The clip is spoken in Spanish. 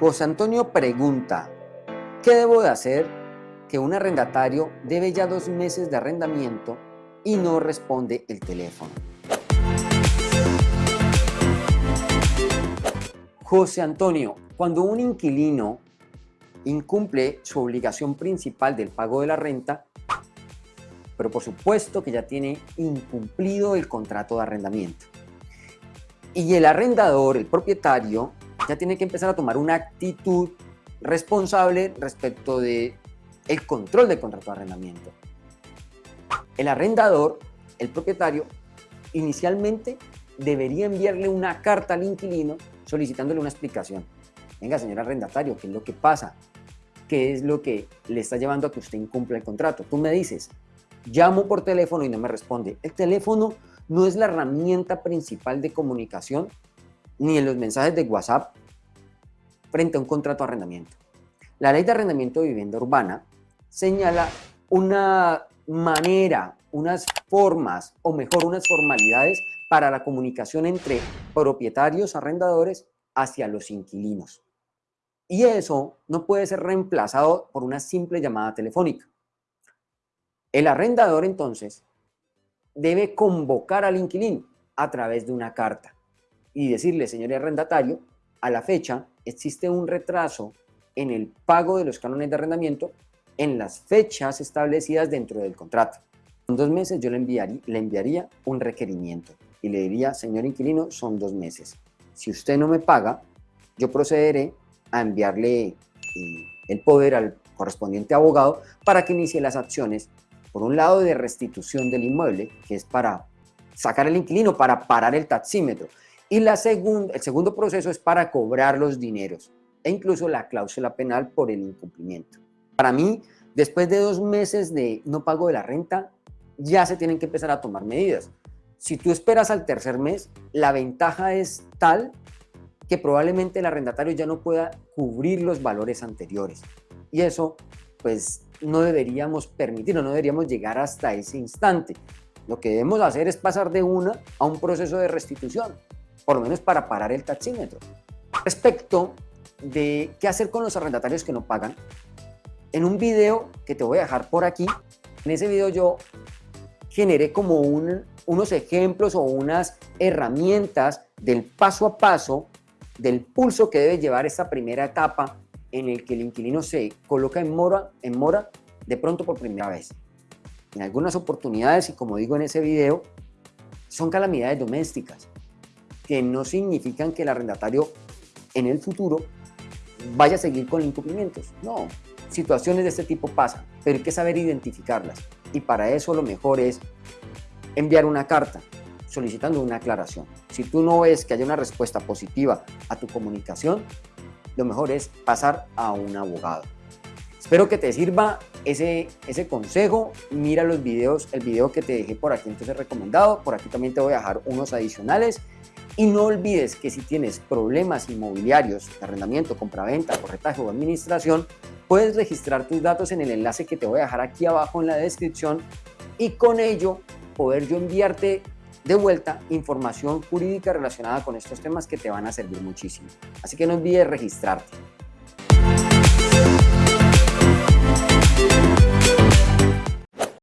José Antonio pregunta, ¿qué debo de hacer que un arrendatario debe ya dos meses de arrendamiento y no responde el teléfono? José Antonio, cuando un inquilino incumple su obligación principal del pago de la renta, pero por supuesto que ya tiene incumplido el contrato de arrendamiento. Y el arrendador, el propietario, ya tiene que empezar a tomar una actitud responsable respecto de el control del contrato de arrendamiento. El arrendador, el propietario, inicialmente debería enviarle una carta al inquilino solicitándole una explicación. Venga, señor arrendatario, ¿qué es lo que pasa? ¿Qué es lo que le está llevando a que usted incumpla el contrato? Tú me dices, llamo por teléfono y no me responde. El teléfono no es la herramienta principal de comunicación ni en los mensajes de WhatsApp frente a un contrato de arrendamiento. La ley de arrendamiento de vivienda urbana señala una manera, unas formas, o mejor, unas formalidades para la comunicación entre propietarios, arrendadores, hacia los inquilinos. Y eso no puede ser reemplazado por una simple llamada telefónica. El arrendador entonces debe convocar al inquilino a través de una carta y decirle, señor arrendatario, a la fecha existe un retraso en el pago de los cánones de arrendamiento en las fechas establecidas dentro del contrato. En dos meses yo le enviaría, le enviaría un requerimiento y le diría, señor inquilino, son dos meses. Si usted no me paga, yo procederé a enviarle eh, el poder al correspondiente abogado para que inicie las acciones, por un lado de restitución del inmueble, que es para sacar el inquilino, para parar el taxímetro, y la segunda, el segundo proceso es para cobrar los dineros e incluso la cláusula penal por el incumplimiento. Para mí, después de dos meses de no pago de la renta, ya se tienen que empezar a tomar medidas. Si tú esperas al tercer mes, la ventaja es tal que probablemente el arrendatario ya no pueda cubrir los valores anteriores. Y eso, pues, no deberíamos permitirlo, no deberíamos llegar hasta ese instante. Lo que debemos hacer es pasar de una a un proceso de restitución, por lo menos para parar el taxímetro. Respecto de qué hacer con los arrendatarios que no pagan, en un video que te voy a dejar por aquí, en ese video yo generé como unos ejemplos o unas herramientas del paso a paso del pulso que debe llevar esta primera etapa en el que el inquilino se coloca en mora, en mora de pronto por primera vez. En algunas oportunidades, y como digo en ese video, son calamidades domésticas, que no significan que el arrendatario en el futuro vaya a seguir con incumplimientos. No, situaciones de este tipo pasan, pero hay que saber identificarlas. Y para eso lo mejor es enviar una carta solicitando una aclaración. Si tú no ves que haya una respuesta positiva a tu comunicación, lo mejor es pasar a un abogado. Espero que te sirva ese, ese consejo. Mira los videos, el video que te dejé por aquí entonces recomendado. Por aquí también te voy a dejar unos adicionales. Y no olvides que si tienes problemas inmobiliarios de arrendamiento, compraventa, corretaje o administración, puedes registrar tus datos en el enlace que te voy a dejar aquí abajo en la descripción y con ello poder yo enviarte de vuelta información jurídica relacionada con estos temas que te van a servir muchísimo. Así que no olvides registrarte.